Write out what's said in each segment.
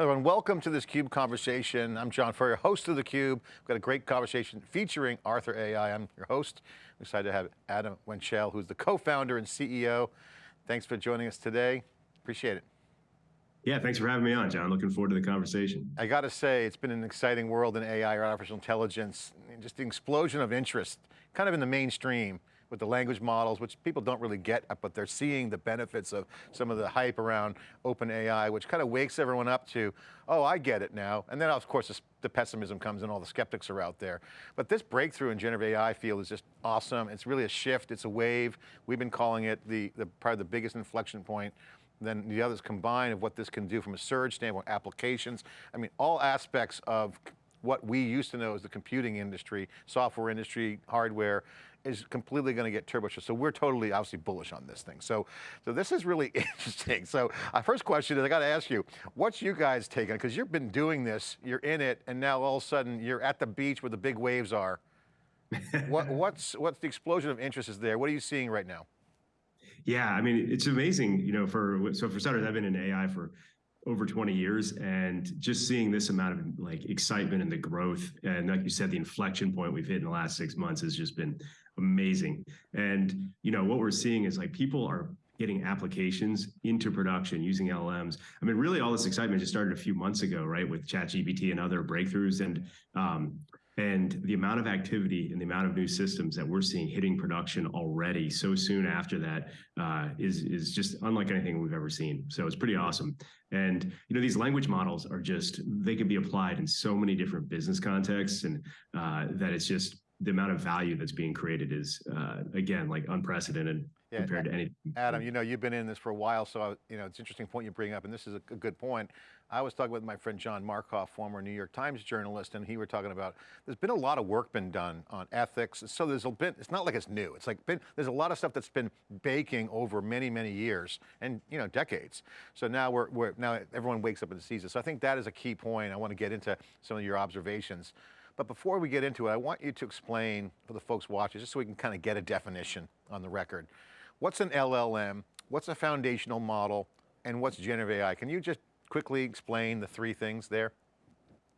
Hello and welcome to this CUBE conversation. I'm John Furrier, host of theCUBE. We've got a great conversation featuring Arthur AI. I'm your host. I'm excited to have Adam Wenchel, who's the co-founder and CEO. Thanks for joining us today. Appreciate it. Yeah, thanks for having me on, John. Looking forward to the conversation. I got to say, it's been an exciting world in AI or artificial intelligence, just the explosion of interest, kind of in the mainstream with the language models, which people don't really get, but they're seeing the benefits of some of the hype around OpenAI, which kind of wakes everyone up to, oh, I get it now. And then of course the pessimism comes and all the skeptics are out there. But this breakthrough in generative AI field is just awesome. It's really a shift, it's a wave. We've been calling it the, the probably the biggest inflection point then the others combined of what this can do from a surge standpoint, applications. I mean, all aspects of what we used to know as the computing industry, software industry, hardware, is completely going to get turbocharged. So we're totally, obviously bullish on this thing. So, so this is really interesting. So our first question is, I got to ask you, what's you guys taking? Because you've been doing this, you're in it, and now all of a sudden you're at the beach where the big waves are. what, what's, what's the explosion of interest is there? What are you seeing right now? Yeah, I mean, it's amazing, you know, for, so for starters, I've been in AI for over 20 years and just seeing this amount of like excitement and the growth and like you said the inflection point we've hit in the last six months has just been amazing and you know what we're seeing is like people are getting applications into production using LLMs. I mean, really all this excitement just started a few months ago, right, with ChatGPT and other breakthroughs. And um, and the amount of activity and the amount of new systems that we're seeing hitting production already so soon after that uh, is is just unlike anything we've ever seen. So it's pretty awesome. And you know these language models are just they can be applied in so many different business contexts, and uh, that it's just the amount of value that's being created is uh, again like unprecedented yeah, compared to anything. Adam, you know, you've been in this for a while, so I, you know, it's an interesting point you bring up, and this is a, a, good point. I was talking with my friend John Markoff, former New York Times journalist, and he were talking about, there's been a lot of work been done on ethics, so there's a bit, it's not like it's new, it's like been, there's a lot of stuff that's been baking over many, many years, and you know, decades. So now we're, we're now everyone wakes up and sees it. So I think that is a key point. I want to get into some of your observations. But before we get into it, I want you to explain for the folks watching, just so we can kind of get a definition on the record. What's an LLM? What's a foundational model? And what's generative AI? Can you just quickly explain the three things there?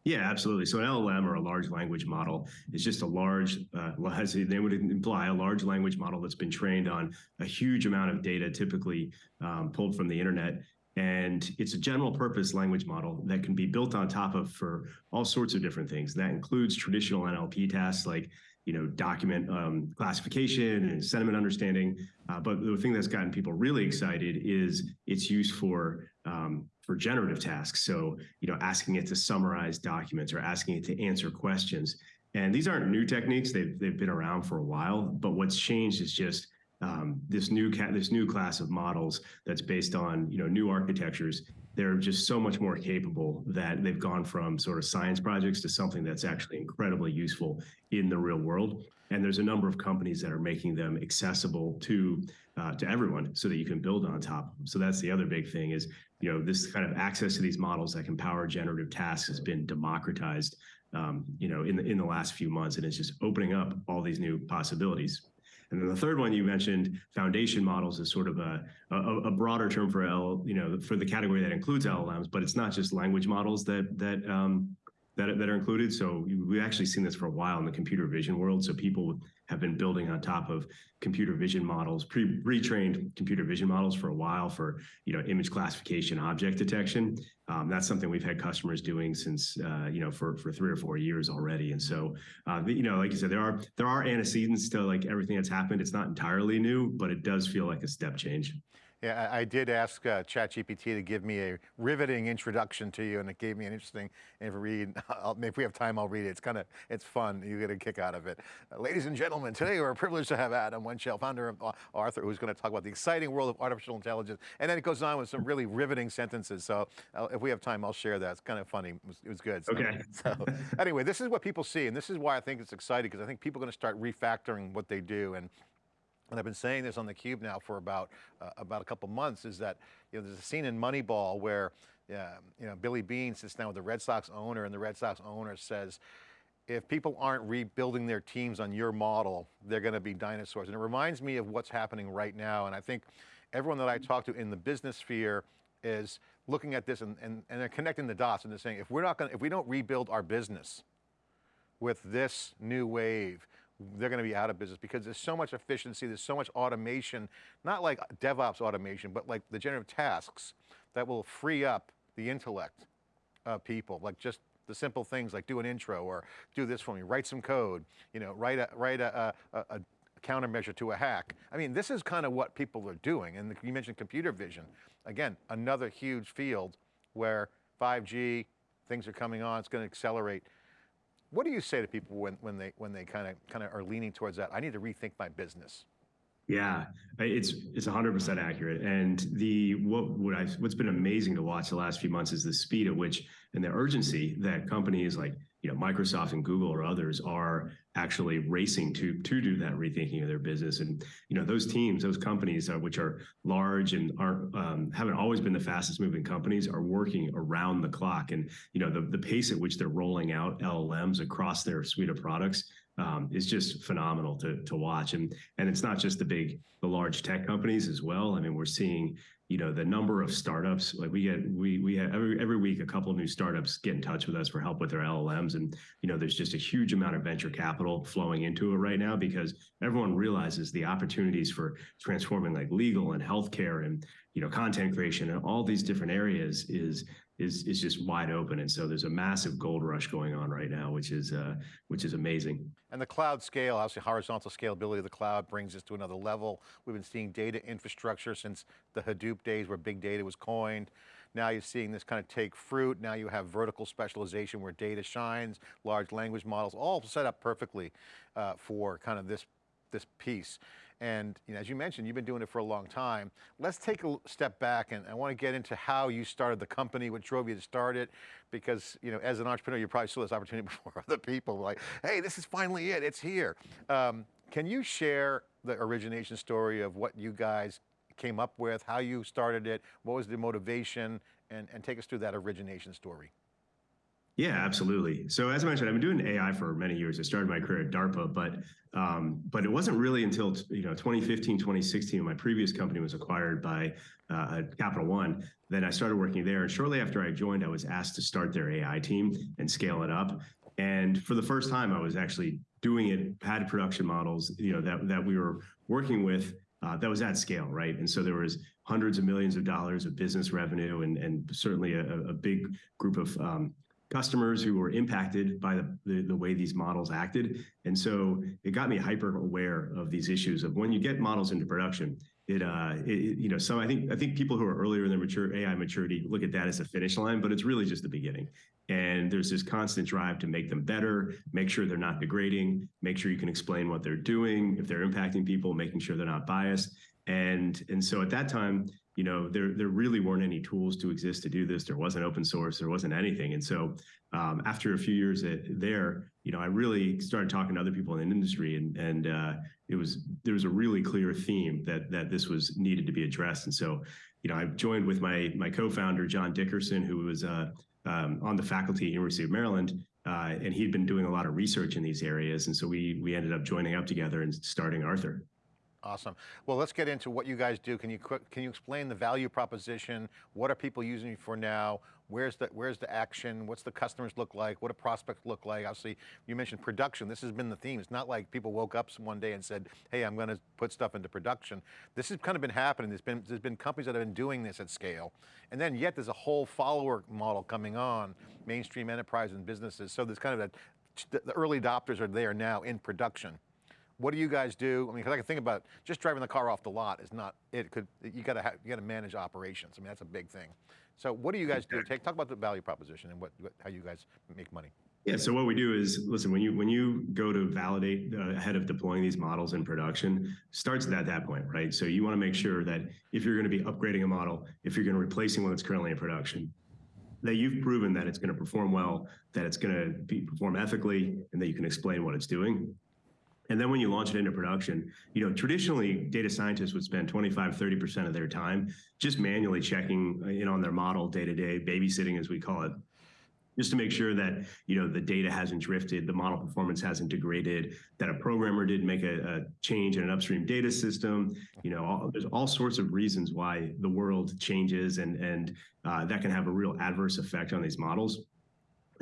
Yeah, absolutely. So an LLM or a large language model is just a large, uh, as they would imply, a large language model that's been trained on a huge amount of data, typically um, pulled from the internet. And it's a general purpose language model that can be built on top of for all sorts of different things. That includes traditional NLP tasks like you know, document um, classification and sentiment understanding. Uh, but the thing that's gotten people really excited is its use for um, for generative tasks. So, you know, asking it to summarize documents or asking it to answer questions. And these aren't new techniques; they've they've been around for a while. But what's changed is just um, this new this new class of models that's based on you know new architectures they're just so much more capable that they've gone from sort of science projects to something that's actually incredibly useful in the real world. And there's a number of companies that are making them accessible to uh, to everyone so that you can build on top. So that's the other big thing is, you know, this kind of access to these models that can power generative tasks has been democratized, um, you know, in the, in the last few months. And it's just opening up all these new possibilities. And then the third one you mentioned, foundation models, is sort of a, a, a, broader term for L, you know, for the category that includes LLMs, but it's not just language models that that um, that, that are included. So we've actually seen this for a while in the computer vision world. So people have been building on top of computer vision models, pre retrained computer vision models for a while for you know image classification, object detection. Um, that's something we've had customers doing since uh, you know for for three or four years already. And so uh, you know, like you said, there are there are antecedents to like everything that's happened. It's not entirely new, but it does feel like a step change. Yeah, I did ask uh, ChatGPT to give me a riveting introduction to you and it gave me an interesting read. I'll, if we have time, I'll read it. It's kind of, it's fun. You get a kick out of it. Uh, ladies and gentlemen, today we're privileged to have Adam Wenchel, founder of uh, Arthur, who's going to talk about the exciting world of artificial intelligence. And then it goes on with some really riveting sentences. So uh, if we have time, I'll share that. It's kind of funny. It was, it was good. So, okay. so anyway, this is what people see. And this is why I think it's exciting because I think people are going to start refactoring what they do. And and I've been saying this on theCUBE now for about uh, about a couple months, is that you know, there's a scene in Moneyball where uh, you know, Billy Beane sits down with the Red Sox owner and the Red Sox owner says, if people aren't rebuilding their teams on your model, they're going to be dinosaurs. And it reminds me of what's happening right now. And I think everyone that I talk to in the business sphere is looking at this and, and, and they're connecting the dots and they're saying, if we're not going if we don't rebuild our business with this new wave, they're going to be out of business because there's so much efficiency, there's so much automation, not like DevOps automation, but like the generative tasks that will free up the intellect of people, like just the simple things like do an intro or do this for me, write some code, you know, write a, write a, a, a countermeasure to a hack. I mean, this is kind of what people are doing. And you mentioned computer vision. Again, another huge field where 5G, things are coming on, it's going to accelerate. What do you say to people when, when they when they kind of kind of are leaning towards that? I need to rethink my business. Yeah, it's it's 100% accurate. And the what what I what's been amazing to watch the last few months is the speed at which and the urgency that companies like you know Microsoft and Google or others are actually racing to to do that rethinking of their business. And you know those teams, those companies, which are large and aren't um, haven't always been the fastest moving companies, are working around the clock. And you know the the pace at which they're rolling out LLMs across their suite of products um, is just phenomenal to to watch. And and it's not just the big, the large tech companies as well. I mean, we're seeing you know the number of startups like we get we we have every every week a couple of new startups get in touch with us for help with their LLMs and you know there's just a huge amount of venture capital flowing into it right now because everyone realizes the opportunities for transforming like legal and healthcare and you know content creation and all these different areas is is is just wide open. And so there's a massive gold rush going on right now, which is uh, which is amazing. And the cloud scale, obviously horizontal scalability of the cloud brings us to another level. We've been seeing data infrastructure since the Hadoop days where big data was coined. Now you're seeing this kind of take fruit. Now you have vertical specialization where data shines, large language models, all set up perfectly uh, for kind of this, this piece. And you know, as you mentioned, you've been doing it for a long time. Let's take a step back and I want to get into how you started the company, what drove you to start it, because you know, as an entrepreneur, you probably saw this opportunity before other people, like, hey, this is finally it, it's here. Um, can you share the origination story of what you guys came up with, how you started it, what was the motivation, and, and take us through that origination story. Yeah, absolutely. So as I mentioned, I've been doing AI for many years. I started my career at DARPA, but um, but it wasn't really until you know 2015, 2016, when my previous company was acquired by uh, Capital One, then I started working there. And shortly after I joined, I was asked to start their AI team and scale it up. And for the first time, I was actually doing it, had production models, you know, that that we were working with uh, that was at scale, right? And so there was hundreds of millions of dollars of business revenue and, and certainly a, a big group of um, customers who were impacted by the, the, the, way these models acted. And so it got me hyper aware of these issues of when you get models into production, it, uh, it, you know, some, I think, I think people who are earlier in their mature AI maturity look at that as a finish line, but it's really just the beginning. And there's this constant drive to make them better, make sure they're not degrading, make sure you can explain what they're doing, if they're impacting people, making sure they're not biased. And, and so at that time, you know, there there really weren't any tools to exist to do this. There wasn't open source. There wasn't anything. And so um, after a few years at, there, you know, I really started talking to other people in the industry, and and uh, it was there was a really clear theme that that this was needed to be addressed. And so, you know, I joined with my my co-founder John Dickerson, who was uh, um, on the faculty at University of Maryland. Uh, and he'd been doing a lot of research in these areas, and so we we ended up joining up together and starting Arthur. Awesome. Well, let's get into what you guys do. Can you can you explain the value proposition? What are people using you for now? Where's the where's the action? What's the customers look like? What do prospects look like? Obviously, you mentioned production. This has been the theme. It's not like people woke up one day and said, "Hey, I'm going to put stuff into production." This has kind of been happening. There's been there's been companies that have been doing this at scale, and then yet there's a whole follower model coming on, mainstream enterprise and businesses. So there's kind of that the early adopters are there now in production. What do you guys do? I mean, because I can think about just driving the car off the lot is not, it could, you got to have, you got to manage operations. I mean, that's a big thing. So what do you guys do? Take, talk about the value proposition and what, what how you guys make money. Yeah, so what we do is, listen, when you when you go to validate uh, ahead of deploying these models in production, starts at that point, right? So you want to make sure that if you're going to be upgrading a model, if you're going to replacing one that's currently in production, that you've proven that it's going to perform well, that it's going to be, perform ethically, and that you can explain what it's doing. And then when you launch it into production, you know, traditionally data scientists would spend 25, 30% of their time just manually checking in on their model day to day, babysitting as we call it. just to make sure that you know the data hasn't drifted, the model performance hasn't degraded, that a programmer didn't make a, a change in an upstream data system. You know, all, there's all sorts of reasons why the world changes, and and uh, that can have a real adverse effect on these models.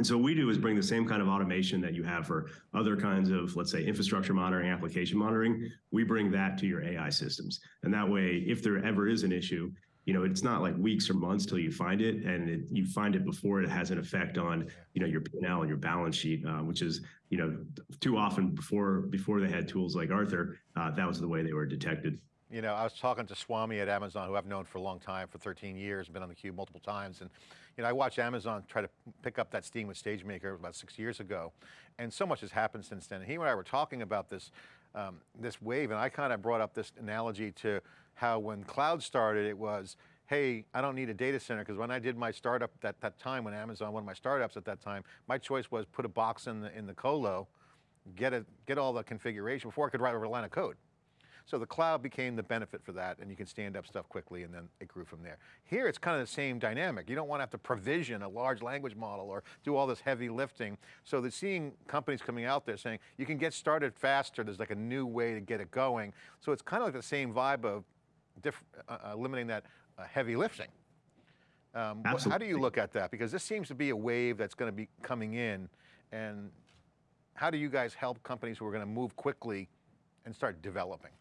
And so what we do is bring the same kind of automation that you have for other kinds of, let's say, infrastructure monitoring, application monitoring. We bring that to your AI systems. And that way, if there ever is an issue, you know, it's not like weeks or months till you find it, and it, you find it before it has an effect on, you know, your P&L and your balance sheet, uh, which is, you know, too often before before they had tools like Arthur, uh, that was the way they were detected. You know, I was talking to Swami at Amazon, who I've known for a long time, for 13 years, been on the cube multiple times. And, you know, I watched Amazon try to pick up that steam with SageMaker about six years ago. And so much has happened since then. And he and I were talking about this, um, this wave, and I kind of brought up this analogy to how when cloud started, it was, hey, I don't need a data center, because when I did my startup at that time, when Amazon, one of my startups at that time, my choice was put a box in the, in the colo, get, it, get all the configuration before I could write a line of code. So the cloud became the benefit for that and you can stand up stuff quickly and then it grew from there. Here it's kind of the same dynamic. You don't want to have to provision a large language model or do all this heavy lifting. So the seeing companies coming out there saying, you can get started faster, there's like a new way to get it going. So it's kind of like the same vibe of uh, uh, eliminating that uh, heavy lifting. Um, how do you look at that? Because this seems to be a wave that's going to be coming in and how do you guys help companies who are going to move quickly and start developing?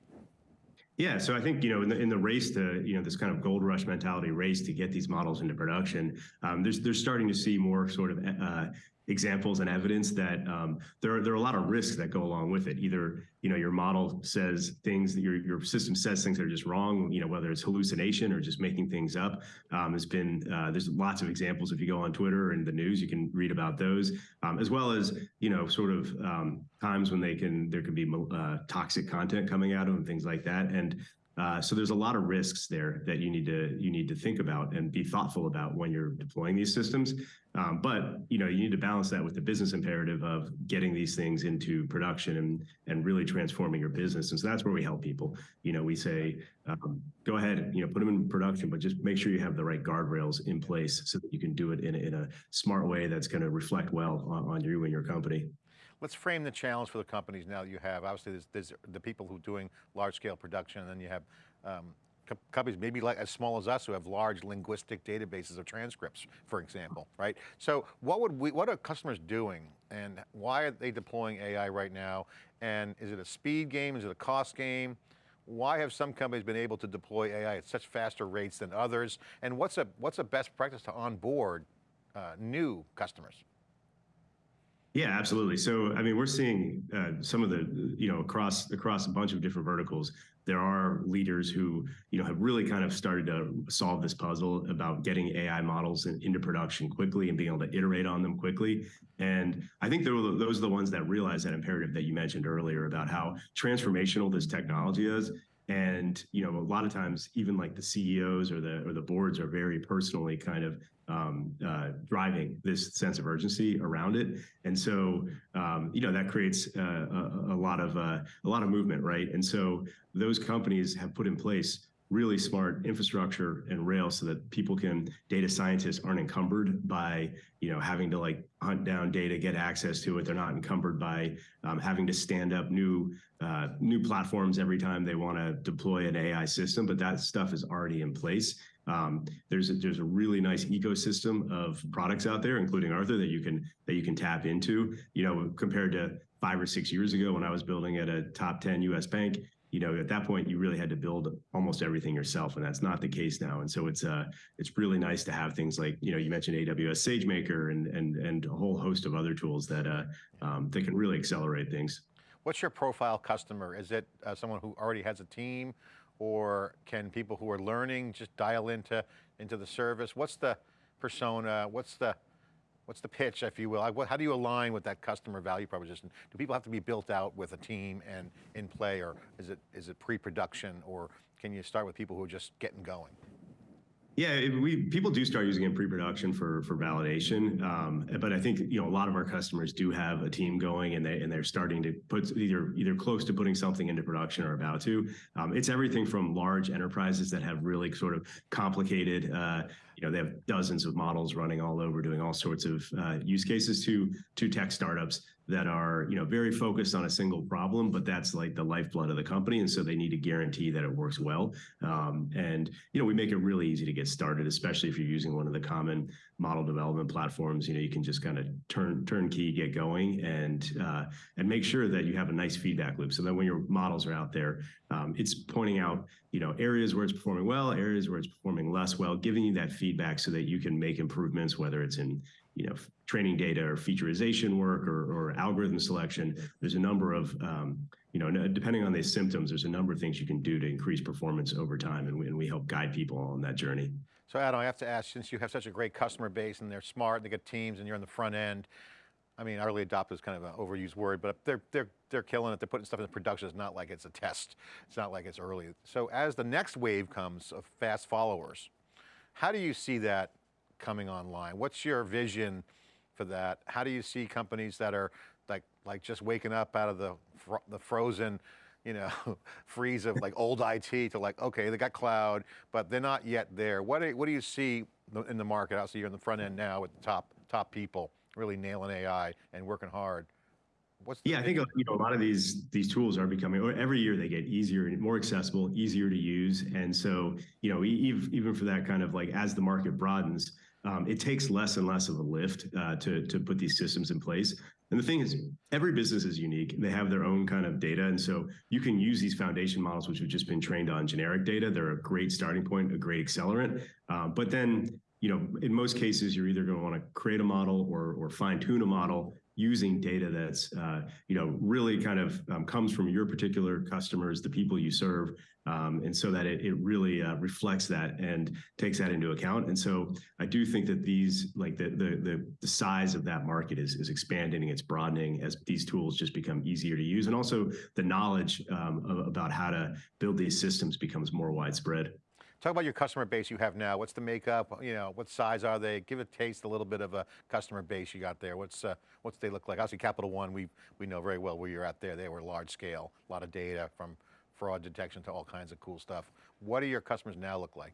Yeah, so I think you know in the in the race to you know this kind of gold rush mentality race to get these models into production, um, there's they're starting to see more sort of uh, examples and evidence that um, there are there are a lot of risks that go along with it. Either you know your model says things that your your system says things that are just wrong. You know whether it's hallucination or just making things up. Um, has been uh, there's lots of examples. If you go on Twitter and the news, you can read about those, um, as well as you know sort of um, times when they can there can be uh, toxic content coming out of them, things like that. And uh, so there's a lot of risks there that you need to you need to think about and be thoughtful about when you're deploying these systems. Um, but you know you need to balance that with the business imperative of getting these things into production and and really transforming your business. And so that's where we help people. You know, we say um, go ahead, you know, put them in production, but just make sure you have the right guardrails in place so that you can do it in a, in a smart way that's going to reflect well on, on you and your company. Let's frame the challenge for the companies now that you have. Obviously, there's, there's the people who are doing large scale production, and then you have um, companies maybe like as small as us who have large linguistic databases of transcripts, for example, right? So what would we, what are customers doing and why are they deploying AI right now? And is it a speed game? Is it a cost game? Why have some companies been able to deploy AI at such faster rates than others? And what's a, what's a best practice to onboard uh, new customers? Yeah, absolutely. So, I mean, we're seeing uh, some of the, you know, across across a bunch of different verticals, there are leaders who, you know, have really kind of started to solve this puzzle about getting AI models in, into production quickly and being able to iterate on them quickly. And I think those are the ones that realize that imperative that you mentioned earlier about how transformational this technology is and you know a lot of times even like the ceos or the or the boards are very personally kind of um, uh, driving this sense of urgency around it. And so um, you know that creates uh, a, a, lot of uh, a lot of movement right? And so those companies have put in place really smart infrastructure and rails so that people can data scientists aren't encumbered by you know having to like hunt down data get access to it. They're not encumbered by um, having to stand up new uh, new platforms every time they want to deploy an ai system but that stuff is already in place. Um, there's a, there's a really nice ecosystem of products out there including arthur that you can that you can tap into. You know compared to five or six years ago when i was building at a top 10 us bank you know, at that point, you really had to build almost everything yourself, and that's not the case now. And so it's uh, it's really nice to have things like you know you mentioned AWS SageMaker and and and a whole host of other tools that uh, um, that can really accelerate things. What's your profile customer? Is it uh, someone who already has a team, or can people who are learning just dial into into the service? What's the persona? What's the what's the pitch, if you will? How do you align with that customer value proposition? Do people have to be built out with a team and in play, or is it is it pre-production, or can you start with people who are just getting going? Yeah, we people do start using it in pre-production for for validation, um, but I think you know a lot of our customers do have a team going, and they and they're starting to put either either close to putting something into production or about to. Um, it's everything from large enterprises that have really sort of complicated, uh, you know, they have dozens of models running all over, doing all sorts of uh, use cases to to tech startups that are, you know, very focused on a single problem, but that's like the lifeblood of the company, and so they need to guarantee that it works well. Um, and you know, we make it really easy to get started, especially if you're using one of the common model development platforms. You know, you can just kind of turn turnkey, get going, and uh, and make sure that you have a nice feedback loop. So that when your models are out there, um, it's pointing out, you know, areas where it's performing well, areas where it's performing less well, giving you that feedback so that you can make improvements, whether it's in you know, training data or featureization work or, or algorithm selection. There's a number of, um, you know, depending on the symptoms, there's a number of things you can do to increase performance over time, and we, and we help guide people on that journey. So Adam, I have to ask, since you have such a great customer base and they're smart, and they got teams and you're on the front end, I mean, early adopter is kind of an overused word, but they're, they're, they're killing it. They're putting stuff into production. It's not like it's a test. It's not like it's early. So as the next wave comes of fast followers, how do you see that coming online? What's your vision for that? How do you see companies that are like, like just waking up out of the, the frozen, you know, freeze of like old IT to like, okay, they got cloud, but they're not yet there. What do, what do you see in the market? Obviously you're in the front end now with the top, top people really nailing AI and working hard. What's yeah, I think you know a lot of these these tools are becoming every year they get easier and more accessible, easier to use, and so you know even even for that kind of like as the market broadens, um, it takes less and less of a lift uh, to to put these systems in place. And the thing is, every business is unique. They have their own kind of data, and so you can use these foundation models, which have just been trained on generic data. They're a great starting point, a great accelerant. Uh, but then you know, in most cases, you're either going to want to create a model or, or fine tune a model using data that's, uh, you know, really kind of um, comes from your particular customers, the people you serve, um, and so that it, it really uh, reflects that and takes that into account. And so I do think that these, like the the the, size of that market is is expanding, it's broadening as these tools just become easier to use, and also the knowledge um, about how to build these systems becomes more widespread. Talk about your customer base you have now. What's the makeup? You know, what size are they? Give a taste, a little bit of a customer base you got there. What's uh, what's they look like? Obviously, Capital One, we we know very well where you're at there. They were large scale, a lot of data from fraud detection to all kinds of cool stuff. What do your customers now look like?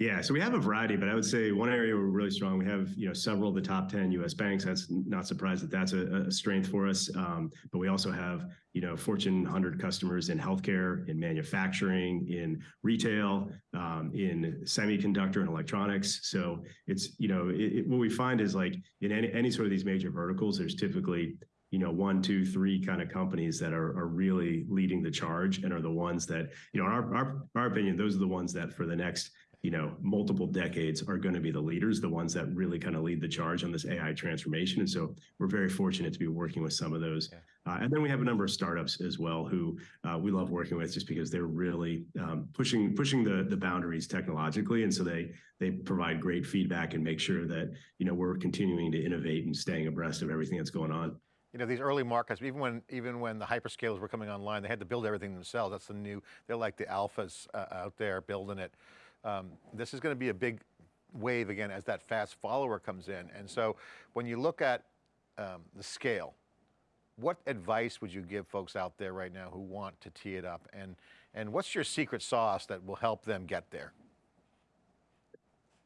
Yeah, so we have a variety, but I would say one area we're really strong. We have you know several of the top ten U.S. banks. That's not surprised that that's a, a strength for us. Um, but we also have you know Fortune 100 customers in healthcare, in manufacturing, in retail, um, in semiconductor and electronics. So it's you know it, it, what we find is like in any any sort of these major verticals, there's typically you know one two three kind of companies that are, are really leading the charge and are the ones that you know in our, our our opinion those are the ones that for the next you know, multiple decades are going to be the leaders, the ones that really kind of lead the charge on this AI transformation. And so we're very fortunate to be working with some of those. Yeah. Uh, and then we have a number of startups as well who uh, we love working with just because they're really um, pushing pushing the the boundaries technologically, and so they they provide great feedback and make sure that you know we're continuing to innovate and staying abreast of everything that's going on you know, these early markets, even when even when the hyperscalers were coming online, they had to build everything themselves. That's the new, they're like the alphas uh, out there building it. Um, this is going to be a big wave again as that fast follower comes in. And so when you look at um, the scale, what advice would you give folks out there right now who want to tee it up? And, and what's your secret sauce that will help them get there?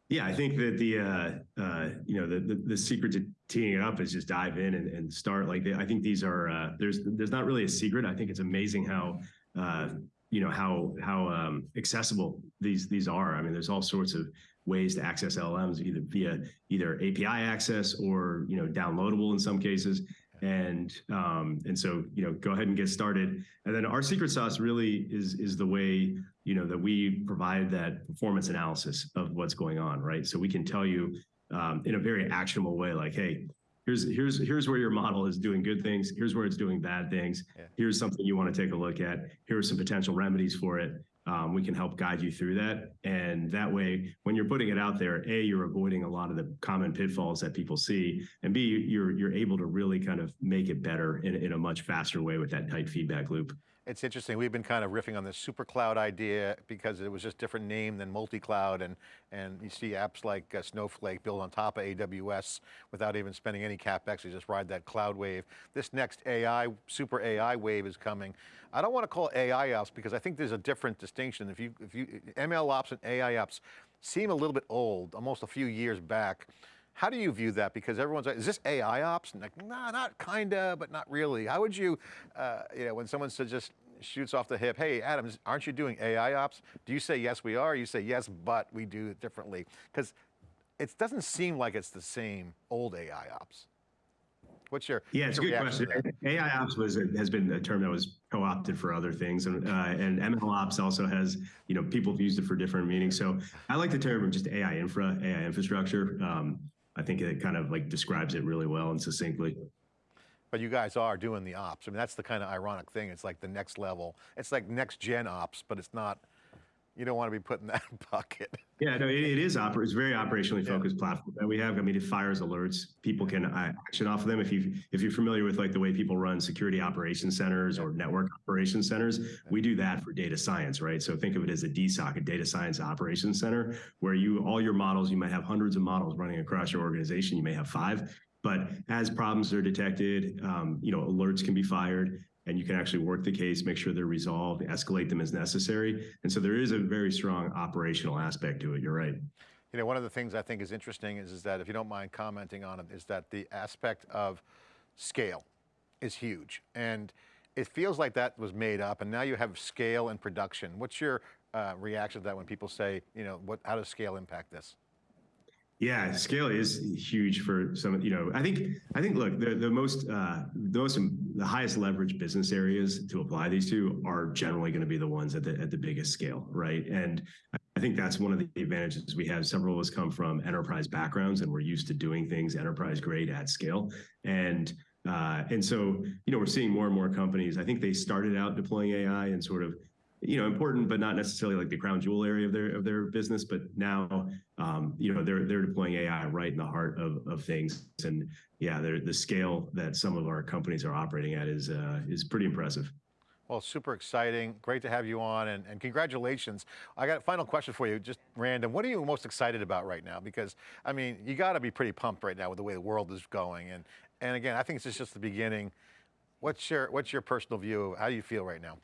Yeah, I think that the uh, uh, you know the, the, the secret to teeing it up is just dive in and, and start. Like I think these are uh, there's there's not really a secret. I think it's amazing how uh, you know how how um, accessible these these are. I mean, there's all sorts of ways to access LLMs either via either API access or you know downloadable in some cases. And um, and so you know go ahead and get started. And then our secret sauce really is is the way you know that we provide that performance analysis of what's going on, right? So we can tell you um, in a very actionable way, like, hey, here's here's here's where your model is doing good things. Here's where it's doing bad things. Yeah. here's something you want to take a look at. Here are some potential remedies for it. Um, we can help guide you through that. And that way when you're putting it out there a you're avoiding a lot of the common pitfalls that people see. And b you're you're able to really kind of make it better in, in a much faster way with that tight feedback loop it's interesting, we've been kind of riffing on this super cloud idea because it was just different name than multi-cloud and, and you see apps like uh, Snowflake built on top of AWS without even spending any CapEx, you just ride that cloud wave. This next AI, super AI wave is coming. I don't want to call AI ops because I think there's a different distinction. If you, if you, ML ops and AI ops, seem a little bit old, almost a few years back. How do you view that? Because everyone's like, is this AI ops? And like, nah, not kinda, but not really. How would you, uh, you know, when someone says just shoots off the hip, hey, Adam, aren't you doing AI ops? Do you say, yes, we are? You say, yes, but we do it differently. Because it doesn't seem like it's the same old AI ops. What's your yeah? It's a good question. AI ops was has been a term that was co-opted for other things, and uh, and ML ops also has you know people have used it for different meanings. So I like the term just AI infra, AI infrastructure. Um, I think it kind of like describes it really well and succinctly. But you guys are doing the ops. I mean, that's the kind of ironic thing. It's like the next level. It's like next gen ops, but it's not you don't want to be put in that bucket. Yeah, no, it, it is oper- It's very operationally focused yeah. platform that we have. I mean, it fires alerts. People can uh, action off of them. If you if you're familiar with like the way people run security operations centers or network operations centers, we do that for data science, right? So think of it as a DSOC, a data science operations center, where you all your models, you might have hundreds of models running across your organization. You may have five, but as problems are detected, um, you know, alerts can be fired and you can actually work the case, make sure they're resolved, escalate them as necessary. And so there is a very strong operational aspect to it. You're right. You know, one of the things I think is interesting is, is that, if you don't mind commenting on it, is that the aspect of scale is huge. And it feels like that was made up and now you have scale and production. What's your uh, reaction to that when people say, you know, what, how does scale impact this? Yeah, scale is huge for some. You know, I think I think look the the most uh, the most the highest leverage business areas to apply these to are generally going to be the ones at the at the biggest scale, right? And I think that's one of the advantages we have. Several of us come from enterprise backgrounds, and we're used to doing things enterprise grade at scale. And uh, and so, you know, we're seeing more and more companies. I think they started out deploying AI and sort of you know important but not necessarily like the crown jewel area of their of their business but now um, you know they're they're deploying ai right in the heart of, of things and yeah the scale that some of our companies are operating at is uh, is pretty impressive well, super exciting. Great to have you on and, and, congratulations. I got a final question for you, just random. What are you most excited about right now? Because, I mean, you got to be pretty pumped right now with the way the world is going. And, and again, I think this is just the beginning. What's your, what's your personal view? How do you feel right now?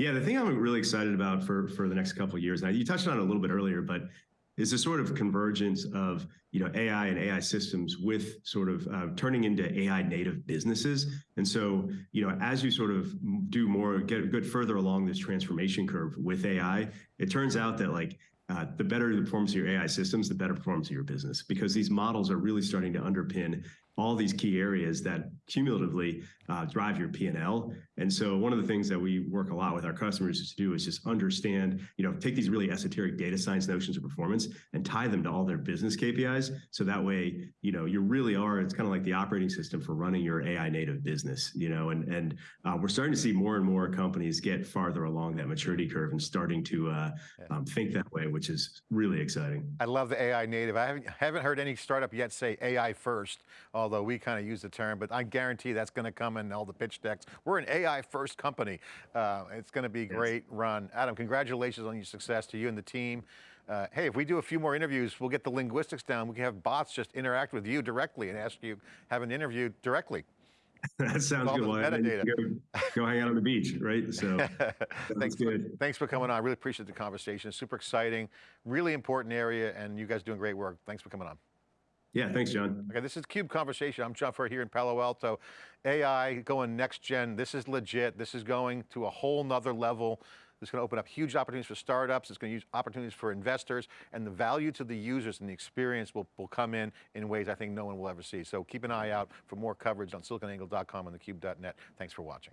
Yeah, the thing I'm really excited about for for the next couple of years, now you touched on it a little bit earlier, but is a sort of convergence of you know AI and AI systems with sort of uh, turning into AI native businesses. And so you know as you sort of do more, get get further along this transformation curve with AI, it turns out that like uh, the better the performance of your AI systems, the better performance of your business, because these models are really starting to underpin all these key areas that cumulatively uh, drive your P&L. And so one of the things that we work a lot with our customers to do is just understand, you know, take these really esoteric data science notions of performance and tie them to all their business KPIs. So that way, you know, you really are, it's kind of like the operating system for running your AI native business, you know, and, and uh, we're starting to see more and more companies get farther along that maturity curve and starting to uh, um, think that way, which is really exciting. I love the AI native. I haven't, haven't heard any startup yet say AI first, although we kind of use the term, but I guarantee that's going to come in all the pitch decks. We're an AI first company. Uh, it's going to be a great run. Adam, congratulations on your success to you and the team. Uh, hey, if we do a few more interviews, we'll get the linguistics down. We can have bots just interact with you directly and ask you, have an interview directly. that sounds good. Well, metadata. Go, go, hang out on the beach, right? So thanks, good. For, thanks for coming on. I really appreciate the conversation. Super exciting, really important area, and you guys doing great work. Thanks for coming on. Yeah, thanks, John. Okay, this is CUBE Conversation. I'm John Furrier here in Palo Alto. AI going next gen. This is legit. This is going to a whole nother level. This is going to open up huge opportunities for startups. It's going to use opportunities for investors and the value to the users and the experience will, will come in in ways I think no one will ever see. So keep an eye out for more coverage on siliconangle.com and thecube.net. Thanks for watching.